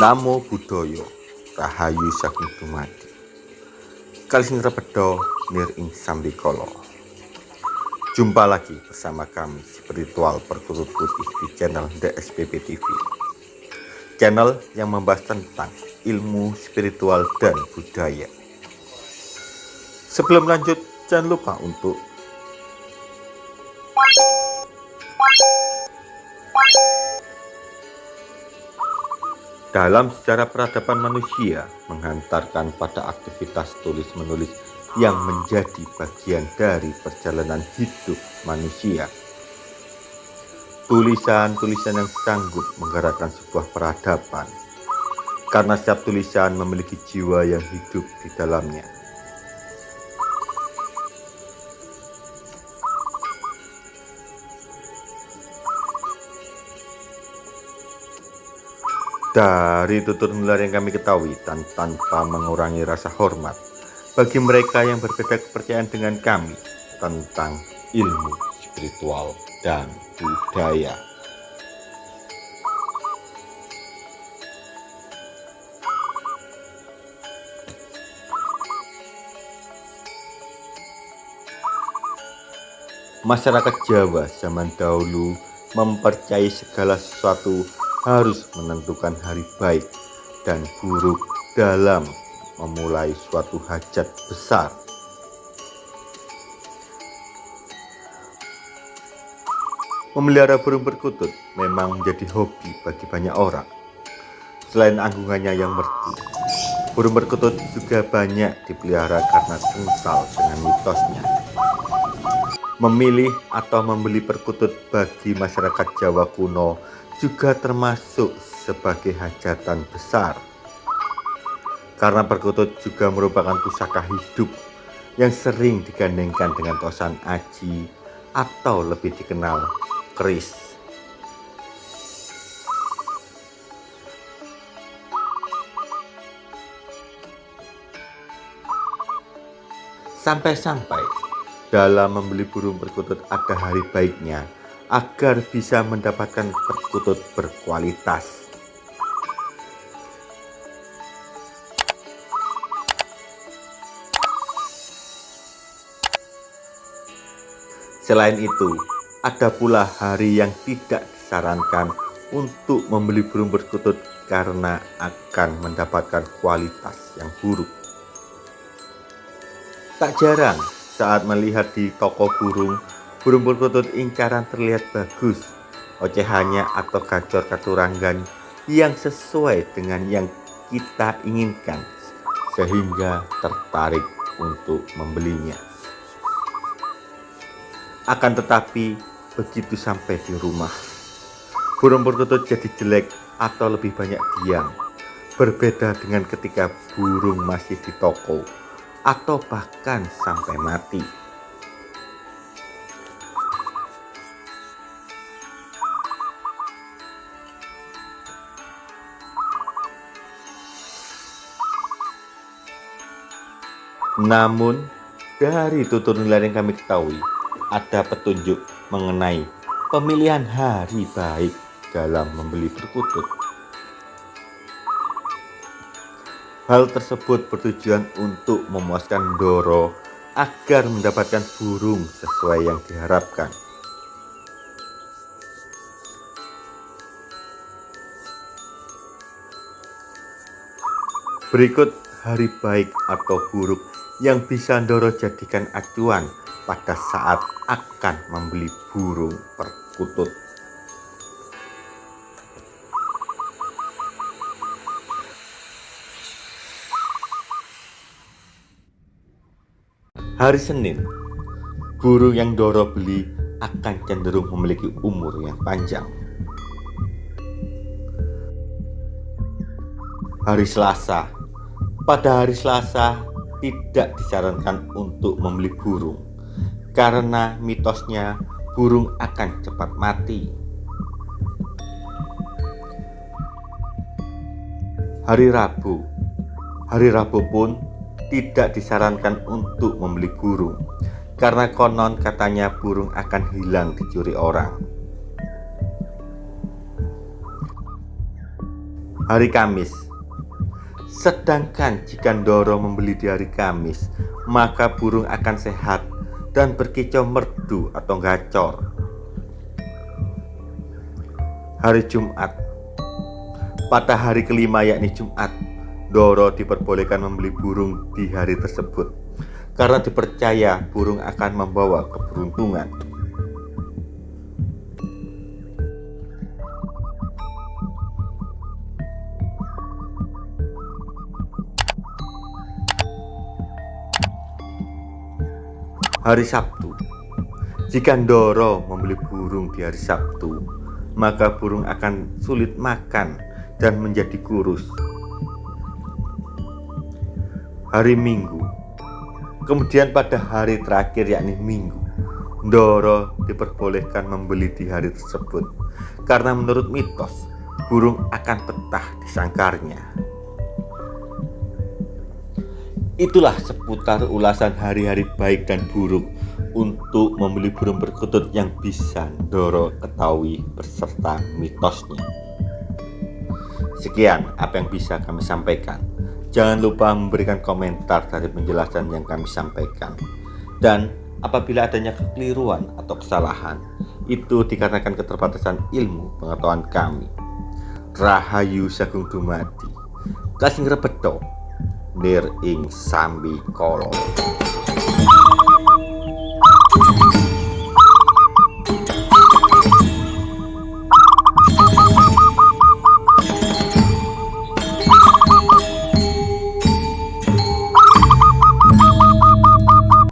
Namo Buddhaya Rahayu Saking Dumadi. Kalising Repedo Nir Ing Sambikolo Jumpa lagi bersama kami spiritual perturut putih di channel DSPP TV Channel yang membahas tentang ilmu spiritual dan budaya. Sebelum lanjut jangan lupa untuk dalam sejarah peradaban manusia menghantarkan pada aktivitas tulis-menulis yang menjadi bagian dari perjalanan hidup manusia. Tulisan-tulisan yang sanggup menggerakkan sebuah peradaban, karena setiap tulisan memiliki jiwa yang hidup di dalamnya. Dari tutur nular yang kami ketahui dan tanpa mengurangi rasa hormat bagi mereka yang berbeda kepercayaan dengan kami tentang ilmu spiritual dan budaya. Masyarakat Jawa zaman dahulu mempercayai segala sesuatu harus menentukan hari baik dan buruk dalam memulai suatu hajat besar. Memelihara burung perkutut memang menjadi hobi bagi banyak orang. Selain anggungannya yang merdu, burung perkutut juga banyak dipelihara karena kental dengan mitosnya. Memilih atau membeli perkutut bagi masyarakat Jawa kuno juga termasuk sebagai hajatan besar. Karena perkutut juga merupakan pusaka hidup yang sering digandengkan dengan tosan aji atau lebih dikenal keris. Sampai-sampai dalam membeli burung perkutut ada hari baiknya agar bisa mendapatkan perkutut berkualitas. Selain itu, ada pula hari yang tidak disarankan untuk membeli burung perkutut karena akan mendapatkan kualitas yang buruk. Tak jarang saat melihat di toko burung Burung perkutut incaran terlihat bagus, ocehannya atau gacor katurangan yang sesuai dengan yang kita inginkan sehingga tertarik untuk membelinya. Akan tetapi begitu sampai di rumah, burung perkutut jadi jelek atau lebih banyak diam. Berbeda dengan ketika burung masih di toko atau bahkan sampai mati. Namun, dari tutur nilai yang kami ketahui, ada petunjuk mengenai pemilihan hari baik dalam membeli perkutut. Hal tersebut bertujuan untuk memuaskan Doro agar mendapatkan burung sesuai yang diharapkan. Berikut hari baik atau buruk yang bisa Ndoro jadikan acuan pada saat akan membeli burung perkutut. Hari Senin, burung yang Doro beli akan cenderung memiliki umur yang panjang. Hari Selasa, pada hari Selasa tidak disarankan untuk membeli burung karena mitosnya burung akan cepat mati. Hari Rabu Hari Rabu pun tidak disarankan untuk membeli burung karena konon katanya burung akan hilang dicuri orang. hari Kamis. Sedangkan jika Ndoro membeli di hari Kamis, maka burung akan sehat dan berkicau merdu atau gacor. Hari Jumat Pada hari kelima yakni Jumat, Doro diperbolehkan membeli burung di hari tersebut karena dipercaya burung akan membawa keberuntungan. Hari Sabtu. Jika Ndoro membeli burung di hari Sabtu Maka burung akan sulit makan dan menjadi kurus. Hari Minggu. Kemudian pada hari terakhir yakni Minggu Ndoro diperbolehkan membeli di hari tersebut. Karena menurut mitos Burung akan betah di sangkarnya Itulah seputar ulasan hari-hari baik dan buruk untuk membeli burung perkutut yang bisa Doro ketahui beserta mitosnya. Sekian apa yang bisa kami sampaikan. Jangan lupa memberikan komentar dari penjelasan yang kami sampaikan. Dan apabila adanya kekeliruan atau kesalahan, itu dikarenakan keterbatasan ilmu pengetahuan kami. Rahayu Sagung Dumadi. Kasing rebedo lir ing kala